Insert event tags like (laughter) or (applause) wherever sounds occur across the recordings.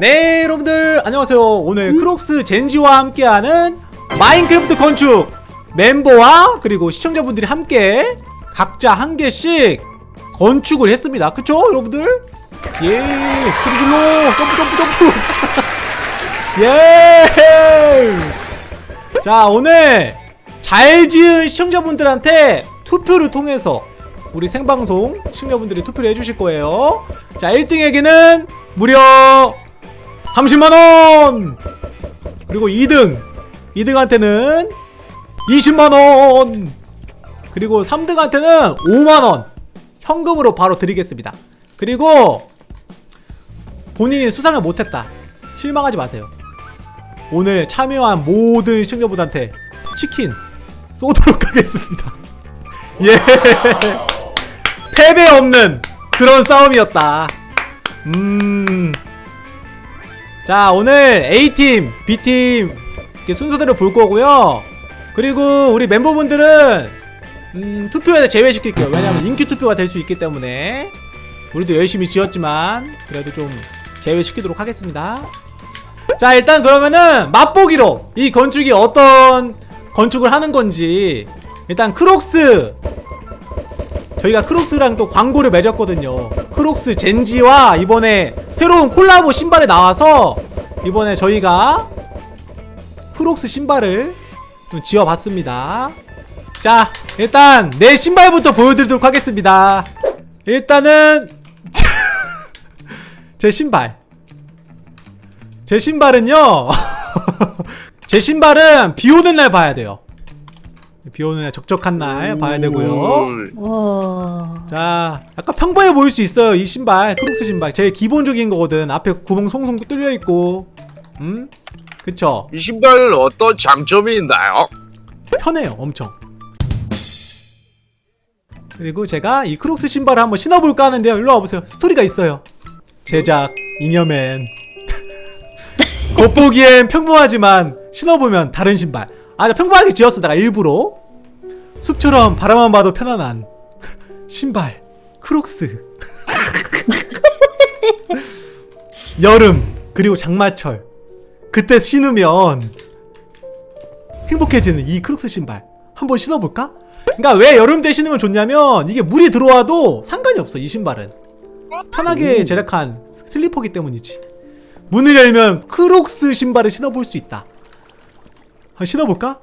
네 여러분들 안녕하세요. 오늘 크록스 젠지와 함께하는 마인크래프트 건축 멤버와 그리고 시청자분들이 함께 각자 한 개씩 건축을 했습니다. 그쵸 여러분들? 예 그리고 점프 점프 점프. (laughs) 예 자 오늘 잘 지은 시청자분들한테 투표를 통해서 우리 생방송 시청자분들이 투표를 해주실 거예요. 자 1등에게는 무려 30만원! 그리고 2등 2등한테는 20만원! 그리고 3등한테는 5만원! 현금으로 바로 드리겠습니다. 그리고 본인이 수상을 못했다. 실망하지 마세요. 오늘 참여한 모든 시청자분한테 치킨 쏘도록 (laughs) 하겠습니다. 예. 패배 없는 그런 싸움이었다. 음. 자, 오늘 A팀, B팀 이렇게 순서대로 볼 거고요. 그리고 우리 멤버분들은 음, 투표에서 제외시킬게요. 왜냐면 인기 투표가 될 수 있기 때문에 우리도 열심히 지었지만 그래도 좀 제외시키도록 하겠습니다. 자, 일단 그러면은 맛보기로 이 건축이 어떤 건축을 하는 건지 일단 크록스 저희가 크록스랑 또 광고를 맺었거든요 크록스 젠지와 이번에 새로운 콜라보 신발이 나와서 이번에 저희가 크록스 신발을 좀 지어봤습니다. 자 일단 내 신발부터 보여드리도록 하겠습니다. 일단은 (laughs) 제 신발. 제 신발은요 (laughs) 제 신발은 비 오는 날 봐야 돼요 비 오는 날 적적한 날 봐야 되고요. 와. 자 약간 평범해 보일 수 있어요 이 신발 크록스 신발. 제일 기본적인 거거든. 앞에 구멍 송송 뚫려 있고. 음? 그쵸? 이 신발은 어떤 장점이 있나요? 편해요 엄청. 그리고 제가 이 크록스 신발을 한번 신어볼까 하는데요. 일로 와보세요. 스토리가 있어요. 제작 잉여맨. (laughs) 겉보기엔 평범하지만 신어보면 다른 신발 아 평범하게 지었어 내가 일부러. 숲처럼 바라만 봐도 편안한 신발 크록스. (laughs) 여름 그리고 장마철. 그때 신으면 행복해지는 이 크록스 신발 한번 신어볼까? 그러니까 왜 여름 때 신으면 좋냐면 이게 물이 들어와도 상관이 없어 이 신발은. 편하게 제작한 슬리퍼기 때문이지. 문을 열면 크록스 신발을 신어볼 수 있다 한번 신어볼까?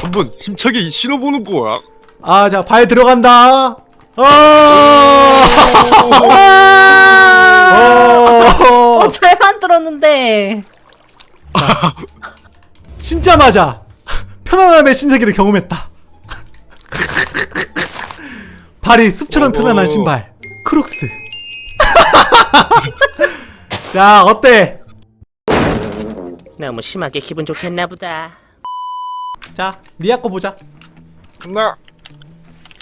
한번 힘차게 신어보는 거야. 아, 자, 발 들어간다. 아! 어! 어, 잘 만들었는데. 신자마자 편안함의 신세계를 경험했다. 발이 숲처럼 편안한 오. 신발. 크록스. (laughs) 자, 어때? 너무 심하게 기분 좋겠나 보다. 자, 리아 거 보자. 근데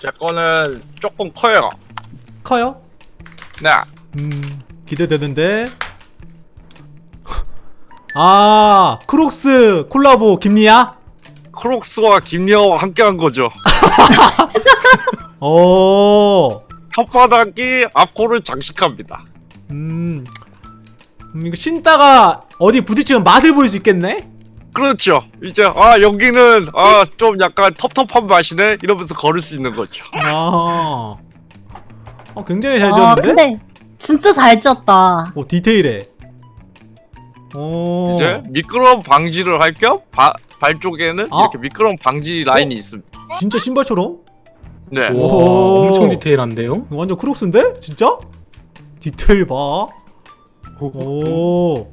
제 거는 조금 커요. 커요? 네. 음, 기대되는데. (laughs) 아, 크록스 콜라보 김리아? 크록스와 김리아와 함께한 거죠. 오. (laughs) (laughs) 혓바닥이 앞코를 장식합니다. 음, 음, 이거 신다가 어디 부딪히면 맛을 볼 수 있겠네? 그렇죠. 이제 아 여기는 아 좀 약간 텁텁한 맛이네 이러면서 걸을 수 있는 거죠. 아, 어, 굉장히 잘 아, 지었는데? 근데 진짜 잘 지었다. 오, 디테일해. 오, 이제 미끄럼 방지를 할 겸 발 쪽에는 아. 이렇게 미끄럼 방지 라인이 있습니다. 진짜 신발처럼? 네. 오. 와 엄청 디테일한데요? 완전 크록스인데? 진짜? 디테일 봐. 오.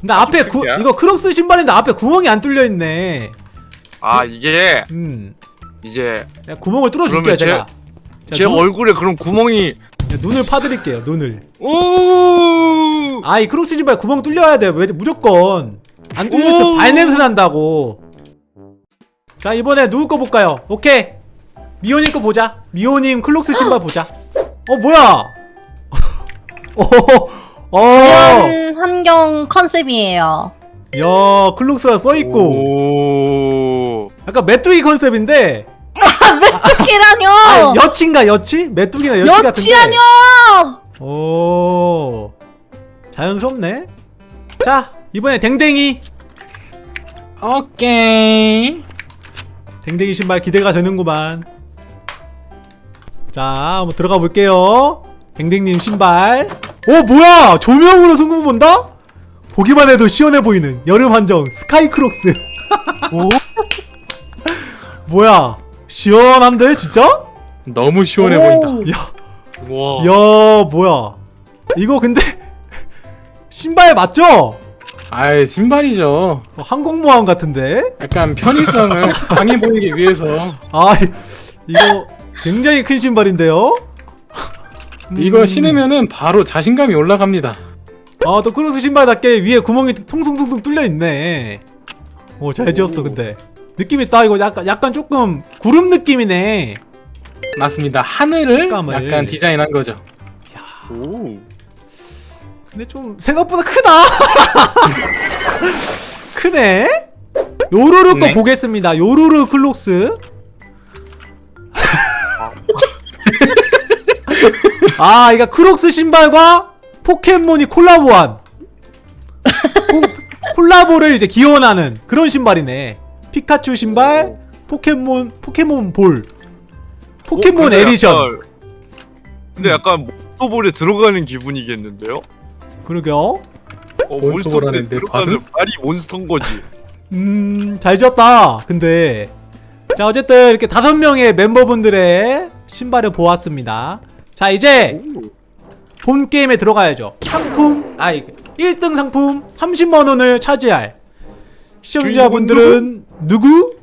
근데 앞에 구. 이거 크록스 신발인데 앞에 구멍이 안 뚫려 있네. 아 이게 음, 이제 구멍을 뚫어 줄게요 그러면 제- 제가. 제 눈, 얼굴에 그런 구멍이 눈을 파드릴게요 눈을. 오 아이 크록스 신발 구멍 뚫려야 돼. 왜 무조건 안 뚫렸어 오. 발냄새 난다고. 자 이번에 누구 거 볼까요? 오케이 미호님 거 보자. 미호님 크록스 신발 보자. 어 뭐야? (laughs) 어, 어, 자연 환경 컨셉이에요. 야 크록스가 써 있고 오 약간 메뚜기 컨셉인데 (laughs) 메뚜기라뇨! 아 여치인가 여치? 메뚜기나 여치 같은데. 여치라뇨! 오. 자연스럽네 자 이번에 댕댕이 오케이. 댕댕이 신발 기대가 되는구만 자 한번 들어가 볼게요 댕댕님 신발 오 뭐야 조명으로 승부 본다? 보기만 해도 시원해 보이는 여름 한정 스카이 크록스 (laughs) 오? 뭐야 시원한데 진짜? 너무 시원해 오. 보인다. 야, 와. 야 뭐야 이거 근데 (laughs) 신발 맞죠? 아이 신발이죠. 어, 항공모함 같은데? 약간 편의성을 강해 보이기 위해서 (laughs) 아 이거 굉장히 큰 신발인데요? 이거 음. 신으면은 바로 자신감이 올라갑니다. 아, 또 크로스 신발답게 위에 구멍이 퉁퉁퉁퉁 뚫려 있네. 오, 잘 지었어, 근데. 느낌 있다. 이거 약간 약간 조금 구름 느낌이네. 맞습니다. 하늘을 색감을. 약간 디자인한 거죠. 오. 근데 좀 생각보다 크다. (laughs) 크네. 요루루 거 네. 보겠습니다. 요루루 크록스. 아, 이거 크록스 신발과 포켓몬이 콜라보한 코- 콜라보를 이제 기원하는 그런 신발이네. 피카츄 신발, 포켓몬 포켓몬 볼, 포켓몬 어, 에디션. 약간- 근데 약간 몬스터볼에 들어가는 기분이겠는데요? 그러게요. 어, 몬스터볼에 들어가는 발이 몬스터인 거지. 음, 잘 지었다. 근데 자, 어쨌든 이렇게 다섯 명의 멤버분들의 신발을 보았습니다. 자, 이제 본 게임에 들어가야죠. 상품, 아, 이게 1등 상품 30만 원을 차지할 시청자분들은 누구?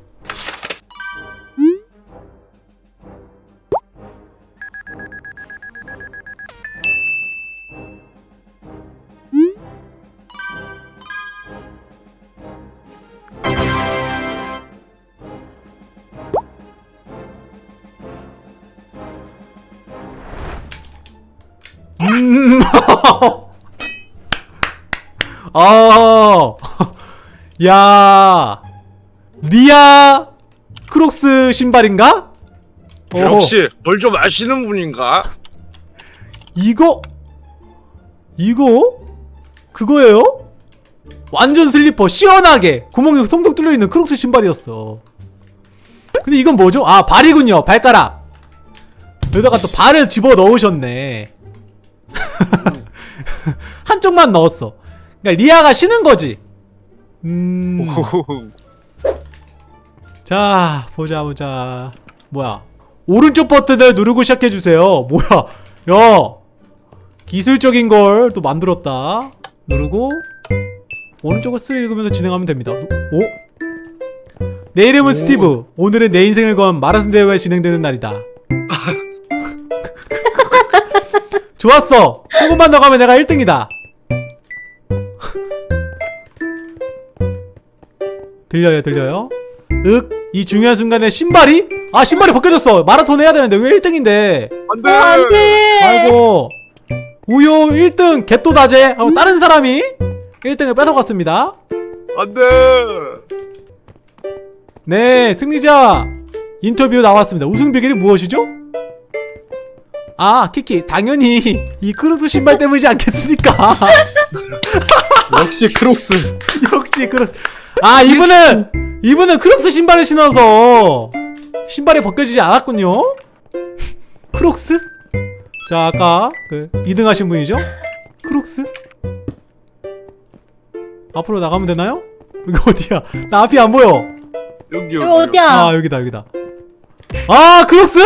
아, (laughs) 야, 리아 크록스 신발인가? 어, 역시 뭘 좀 아시는 분인가? 이거, 이거, 그거예요? 완전 슬리퍼 시원하게 구멍이 통통 뚫려 있는 크록스 신발이었어. 근데 이건 뭐죠? 아 발이군요, 발가락. 여기다가 또 발을 집어 넣으셨네. (laughs) 한쪽만 넣었어. 그러니까 리아가 신은 거지. 음. 자, 보자 보자. 뭐야? 오른쪽 버튼을 누르고 시작해 주세요. 뭐야? 야. 기술적인 걸 또 만들었다. 누르고 오른쪽을 스읽으면서 진행하면 됩니다. 오? 내 이름은 오. 스티브. 오늘은 내 인생을 건 마라톤 대회가 진행되는 날이다. (laughs) 좋았어. 조금만 더 가면 내가 1등이다. 들려요, 들려요? 윽, 이 중요한 순간에 신발이? 아, 신발이 벗겨졌어. 마라톤 해야 되는데 왜 1등인데? 안돼. 어, 안 돼. 아이고. 우요 1등 개또 다제 하고 다른 사람이 1등을 뺏어갔습니다. 안돼. 네, 승리자 인터뷰 나왔습니다. 우승 비결이 무엇이죠? 아, 키키, 당연히 이 크록스 신발 때문이지 않겠습니까? (laughs) 역시 크록스. (laughs) 역시 크록스. 아, 이분은 이분은 크록스 신발을 신어서 신발이 벗겨지지 않았군요. 크록스? 자, 아까 그 2등 하신 분이죠? 크록스? 앞으로 나가면 되나요? 여기 어디야? 나 앞이 안 보여. 여기 여기. 어디야? 아, 여기다, 여기다. 아, 크록스! 오.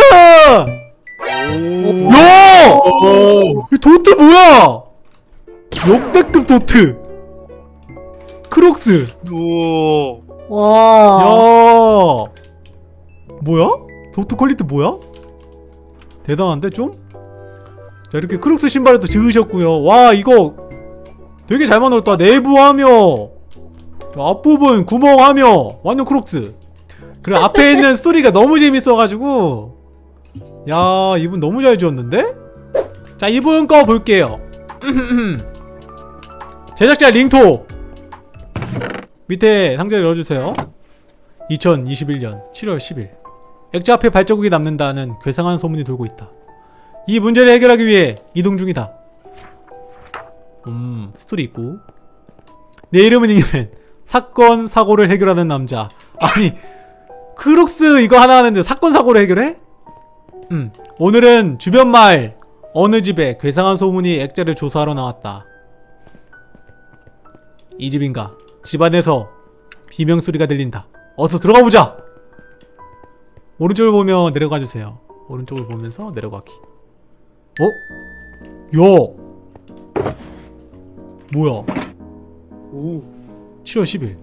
야! 오. 이 도트 뭐야? 역대급 도트. 크록스. 우와. 와. 야. 뭐야? 도트 퀄리티 뭐야? 대단한데 좀? 자 이렇게 크록스 신발을 또 지으셨고요. 와 이거 되게 잘 만들었다. 내부하며 앞부분 구멍하며 완전 크록스. 그리고 앞에 (laughs) 있는 스토리가 너무 재밌어가지고 야 이분 너무 잘 지었는데? 자 이분 거 볼게요. (laughs) 제작자 링토 밑에 상자를 열어주세요. 2021년 7월 10일 액자 앞에 발자국이 남는다는 괴상한 소문이 돌고 있다. 이 문제를 해결하기 위해 이동 중이다. 음. 음 스토리 있고 내 이름은 잉여맨 사건 사고를 해결하는 남자 아니 크록스 이거 하나 하는데 사건 사고를 해결해? 음 오늘은 주변 마을 어느 집에 괴상한 소문의 액자를 조사하러 나왔다 이 집인가 집안에서 비명 소리가 들린다. 어서 들어가 보자! 오른쪽을 보며 내려가 주세요. 오른쪽을 보면서 내려가기. 어? 야! 뭐야? 오. 7월 10일.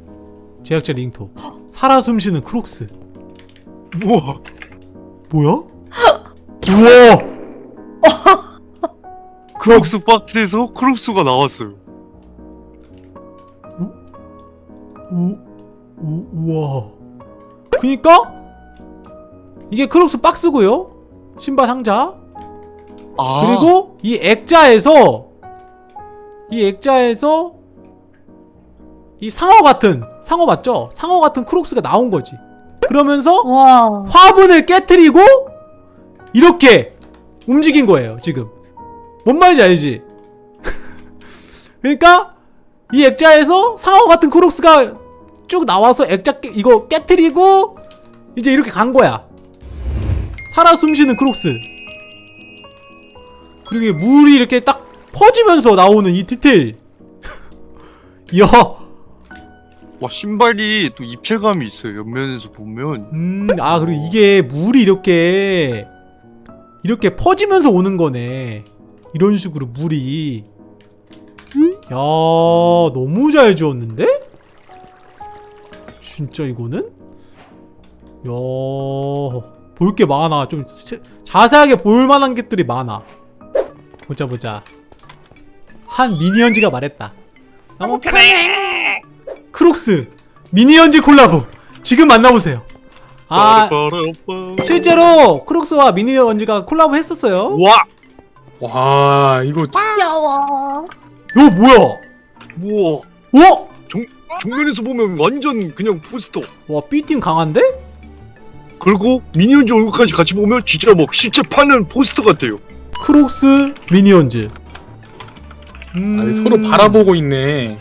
제작자 링토. 살아 숨쉬는 크록스. 우와! 뭐야? 우와! (laughs) 크록스 박스에서 크록스가 나왔어요 우, 우, 우와. 그니까? 이게 크록스 박스고요? 신발 상자? 아. 그리고 이 액자에서 이 액자에서 이 상어 같은 상어 맞죠? 상어 같은 크록스가 나온 거지. 그러면서 와. 화분을 깨뜨리고 이렇게 움직인 거예요 지금. 뭔 말인지 알지? (laughs) 그러니까 이 액자에서 상어 같은 크록스가 쭉 나와서 액자 깨, 이거 깨뜨리고 이제 이렇게 간 거야 살아 숨쉬는 크록스 그리고 물이 이렇게 딱 퍼지면서 나오는 이 디테일 (laughs) 이야 와 신발이 또 입체감이 있어요 옆면에서 보면 음, 아, 그리고 이게 물이 이렇게, 이렇게 퍼지면서 오는 거네. 이런 식으로 물이. 야, 너무 잘 지었는데? 진짜 이거는? 야, 볼게 많아. 좀 세- 자세하게 볼 만한 것들이 많아. 보자, 보자. 한 미니언즈가 말했다. 너무 편해! 크록스! 미니언즈 콜라보! 지금 만나보세요. 아. 실제로 크록스와 미니언즈가 콜라보 했었어요. 와 와 이거 귀여워. 이거 뭐야? 우와 어? 정면에서 보면 완전 그냥 포스터 와, B팀 강한데? 그리고 미니언즈 얼굴까지 같이 보면 진짜 막 실제 파는 포스터 같아요 크록스, 미니언즈. 음... 아니, 서로 바라보고 있네.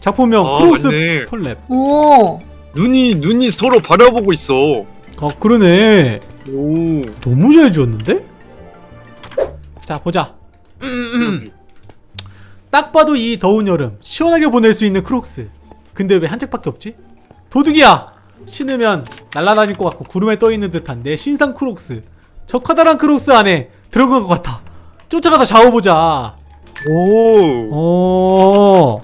작품명 아, 크록스 맞네. 펄랩. 오. 눈이 눈이 서로 바라보고 있어 아, 그러네. 오 너무 잘 지었는데? 자, 보자. 음, 딱 봐도 이 더운 여름 시원하게 보낼 수 있는 크록스. 근데 왜 한 짝밖에 없지? 도둑이야! 신으면 날아다닐 것 같고 구름에 떠있는 듯한 내 신상 크록스. 저 커다란 크록스 안에 들어간 것 같아. 쫓아가다 잡아보자. 오, 어,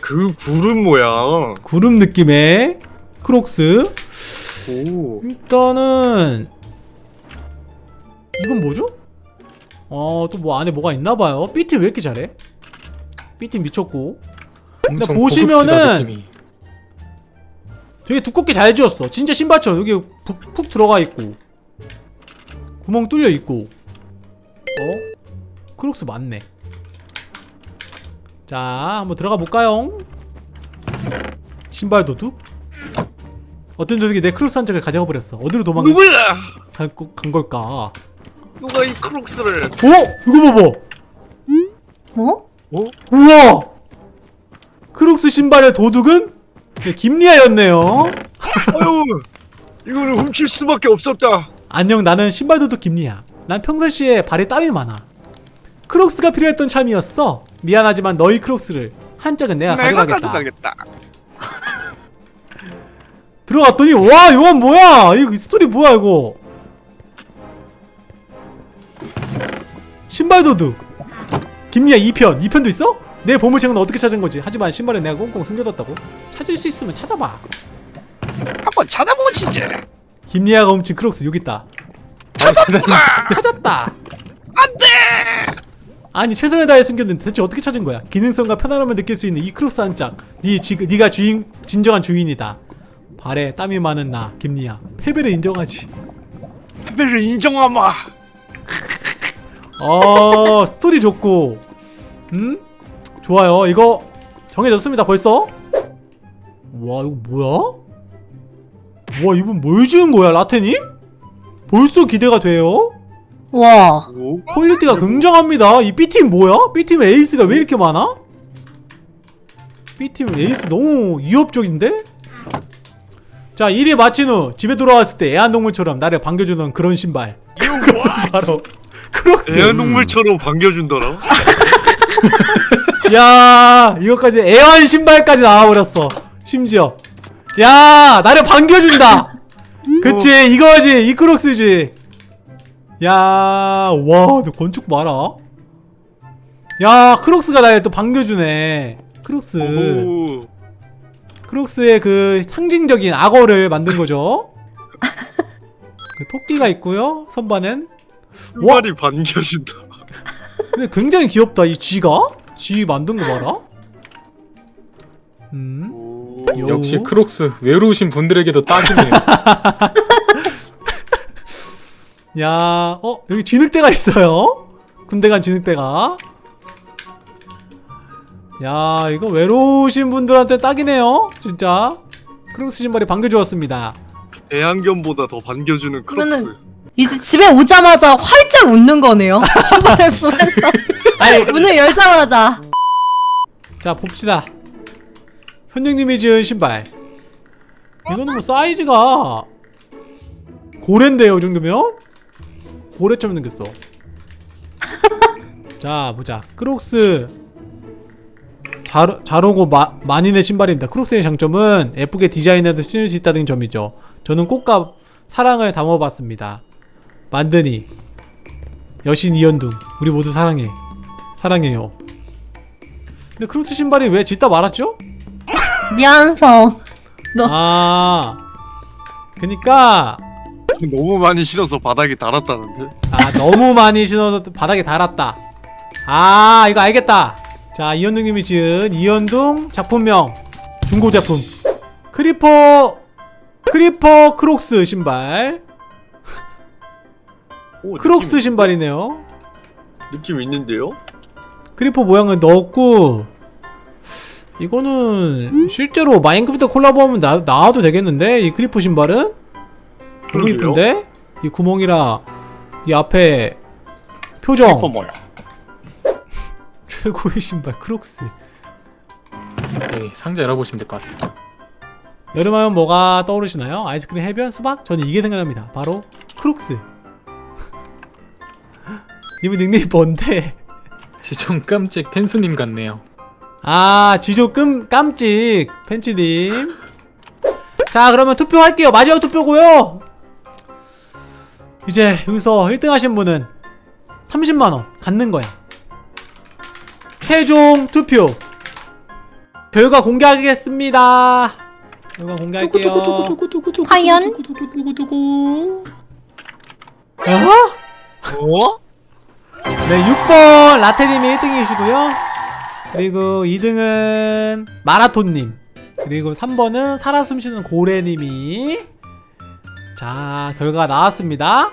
그 구름 모양. 구름 느낌의 크록스. 오, 일단은 이건 뭐죠? 어, 또뭐 안에 뭐가 있나 봐요. B팀 왜 이렇게 잘해? B팀 미쳤고. 엄청 보시면은. 되게 두껍게 잘 지었어. 진짜 신발처럼 여기 푹, 푹 들어가 있고 구멍 뚫려 있고. 어? 크록스 맞네. 자, 한번 들어가 볼까요? 신발 도둑? 어떤 도둑이 내 크록스 한 짝을 가져가 버렸어. 어디로 도망간 누구야? 간, 걸까? 누가 이 크록스를? 어? 이거 봐봐. 어? 우와! 크록스 신발의 도둑은 네, 김리아였네요. 아유, 이거는 훔칠 수밖에 없었다. 안녕 나는 신발 도둑 김리야 난 평상시에 발에 땀이 많아 크록스가 필요했던 참이었어 미안하지만 너희 크록스를 한 짝은 내가, 내가 가져가겠다 가져가겠다. (laughs) 들어갔더니 와 이건 뭐야 이거 스토리 뭐야 이거 신발 도둑 김리야 2편 2편도 있어? 내 보물책은 어떻게 찾은 거지 하지만 신발은 내가 꽁꽁 숨겨뒀다고 찾을 수 있으면 찾아봐 한번 찾아보시지. 김리아가 훔친 크록스 여기 있다 (laughs) 찾았다. 안돼. 아니 최선을 다해 숨겼는데 대체 어떻게 찾은 거야? 기능성과 편안함을 느낄 수 있는 이 크록스 한 짝. 네 지, 네가 주인 진정한 주인이다. 발에 땀이 많은 나 김리아 패배를 인정하지. 패배를 인정하마. 어 스토리 좋고, 음 좋아요. 이거 정해졌습니다 벌써. 와 이거 뭐야? 와 이분 뭘 지은 거야 라테님? 벌써 기대가 돼요? 와. 오, 퀄리티가 굉장합니다. 이 B팀 뭐야? B팀 에이스가 왜 이렇게 많아? B팀 에이스 너무 위협적인데? 자 1위 마친 후 집에 돌아왔을 때 애완동물처럼 나를 반겨주는 그런 신발 (laughs) 바로 크록스 애완동물처럼 반겨준더라. (laughs) 야 이거까지 애완 신발까지 나와버렸어. 심지어. 야 나를 반겨준다. 그치 이거지 이 크록스지. 야 와 너 건축 봐라. 야 크록스가 나를 또 반겨주네. 크록스. 오. 크록스의 그 상징적인 악어를 만든 거죠. 그 토끼가 있고요 선반엔. 신발이 반겨준다. 근데 굉장히 귀엽다 이 쥐가 쥐 만든 거 봐라 음 오. 요. 역시 크록스 외로우신 분들에게도 딱이네요. (laughs) 야, 어, 여기 진흙대가 있어요. 군대 간 진흙대가. 야, 이거 외로우신 분들한테 딱이네요. 진짜. 크록스 신발이 반겨주었습니다. 애완견보다 더 반겨주는 크록스. 이제 집에 오자마자 활짝 웃는 거네요. 신발을 보면서 아니, 문을 열자마자. 자, 봅시다. 현영님이 지은 신발. 이거는 뭐 사이즈가 고래인데요, 이 정도면? 고래처럼 생겼어. (laughs) 자, 보자. 크록스 잘, 잘 오고 마, 만인의 신발입니다. 크록스의 장점은 예쁘게 디자인해도 신을 수 있다는 점이죠. 저는 꽃과 사랑을 담아봤습니다. 만드니 여신 이연둥 우리 모두 사랑해 사랑해요. 근데 크록스 신발이 왜 짓다 말았죠? 미안성. 너- 아 그니까 너무 많이 신어서 바닥에 달았다는데. 아 너무 많이 신어서 바닥에 달았다 아 이거 알겠다 자 이현둥님이 지은 이현둥 작품명 중고 제품 크리퍼 크리퍼 크록스 신발 오, 크록스 느낌, 신발이네요 느낌 있는데요? 크리퍼 모양을 넣었고 이거는 실제로 마인크래프트 콜라보하면 나, 나와도 되겠는데 이 크리퍼 신발은 너무 그러게요. 이쁜데 이 구멍이랑 이 앞에 표정 뭐야? (laughs) 최고의 신발 크록스 네, 상자 열어보시면 될 것 같습니다. 여름하면 뭐가 떠오르시나요? 아이스크림 해변 수박? 저는 이게 생각납니다 바로 크록스 (laughs) 이분 닉네임 뭔데? 지좀 깜찍 펜수님 같네요. 아 지조 끔 깜찍 팬츠님 자 그러면 투표할게요 마지막 투표고요 이제 여기서 1등 하신 분은 30만원 갖는 거야 최종 투표 결과 공개하겠습니다 결과 공개할게요 과연? 어? 어? 네 6번 라테님이 1등이시고요. 그리고 2등은 마라톤님. 그리고 3번은 살아 숨쉬는 고래님이. 자 결과가 나왔습니다.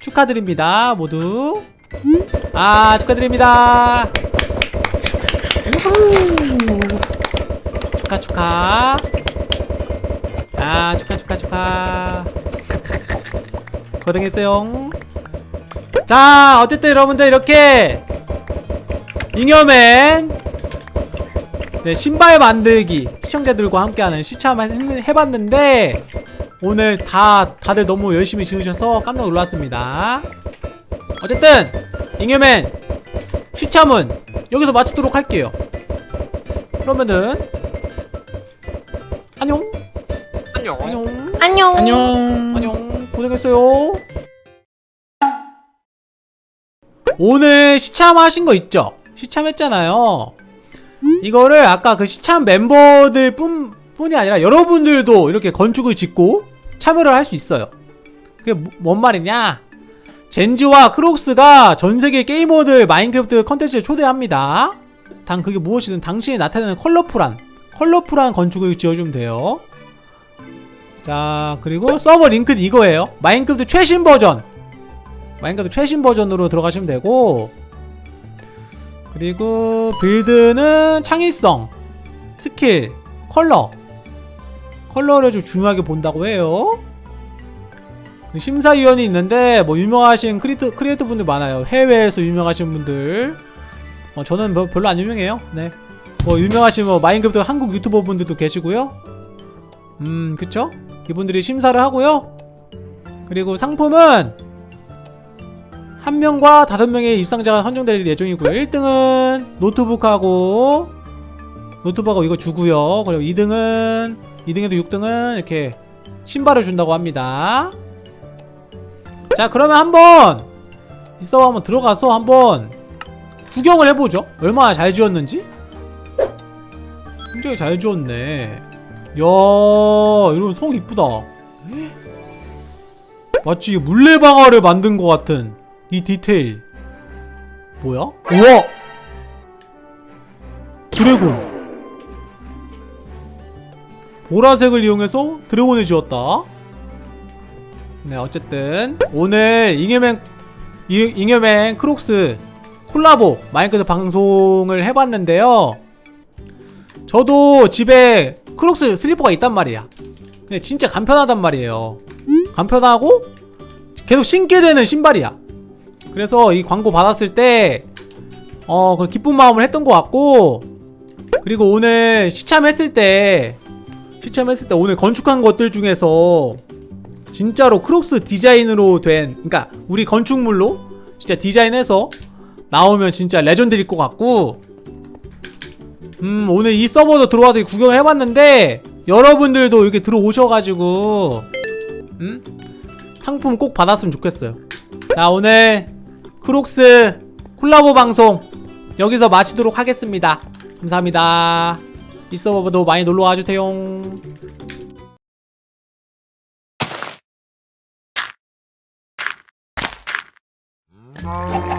축하드립니다 모두. 아 축하드립니다. 축하 축하. 아 축하 축하 축하. 고생했어요 자 어쨌든 여러분들 이렇게 잉여맨 네, 신발 만들기 시청자들과 함께하는 시참을 해봤는데 오늘 다 다들 너무 열심히 지으셔서 깜짝 놀랐습니다 어쨌든 잉여맨 시참은 여기서 마치도록 할게요 그러면은 안녕 안녕. 안녕 안녕. 안녕. 안녕 고생했어요 오늘 시참하신 거 있죠? 시참했잖아요. 이거를 아까 그 시참 멤버들 뿐, 뿐이 아니라 여러분들도 이렇게 건축을 짓고 참여를 할 수 있어요. 그게 뭐- 뭔 말이냐? 젠지와 크록스가 전세계 게이머들 마인크래프트 컨텐츠에 초대합니다. 단 그게 무엇이든 당신이 나타내는 컬러풀한 컬러풀한 건축을 지어주면 돼요. 자 그리고 서버 링크는 이거예요. 마인크래프트 최신 버전 마인크래프트 최신 버전으로 들어가시면 되고 그리고 빌드는 창의성 스킬 컬러. 컬러를 좀 중요하게 본다고 해요. 그 심사위원이 있는데 뭐 유명하신 크리에이터, 크리에이터 분들 많아요. 해외에서 유명하신 분들. 어, 저는 뭐 별로 안 유명해요. 네. 뭐 유명하신 뭐 마인크래프트 한국 유튜버 분들도 계시고요. 음 그쵸? 이분들이 심사를 하고요. 그리고 상품은 한 명과 다섯 명의 입상자가 선정될 예정이고요. 1등은 노트북하고 노트북하고 이거 주고요. 그리고 2등은 2등에도 6등은 이렇게 신발을 준다고 합니다. 자 그러면 한번 이 서버 한번 들어가서 한번 구경을 해보죠. 얼마나 잘 지었는지? 굉장히 잘 지었네. 야 이런 성 이쁘다. 마치 물레방아를 만든 것 같은 이 디테일. 뭐야? 우와! 드래곤. 보라색을 이용해서 드래곤을 지었다. 네 어쨌든 오늘 잉여맨 잉- 잉여맨 크록스 콜라보 마인크래프트 방송을 해봤는데요. 저도 집에 크록스 슬리퍼가 있단 말이야. 근데 진짜 간편하단 말이에요. 간편하고 계속 신게 되는 신발이야 그래서 이 광고 받았을 때 어, 그 기쁜 마음을 했던 것 같고 그리고 오늘 시참했을 때 시참했을 때 오늘 건축한 것들 중에서 진짜로 크록스 디자인으로 된 그러니까 우리 건축물로 진짜 디자인해서 나오면 진짜 레전드일 것 같고 음 오늘 이 서버도 들어와서 구경을 해봤는데 여러분들도 이렇게 들어오셔가지고 음? 상품 꼭 받았으면 좋겠어요 자 오늘 크록스 콜라보 방송 여기서 마치도록 하겠습니다. 감사합니다. 이 서버도 많이 놀러와 주세요. Thank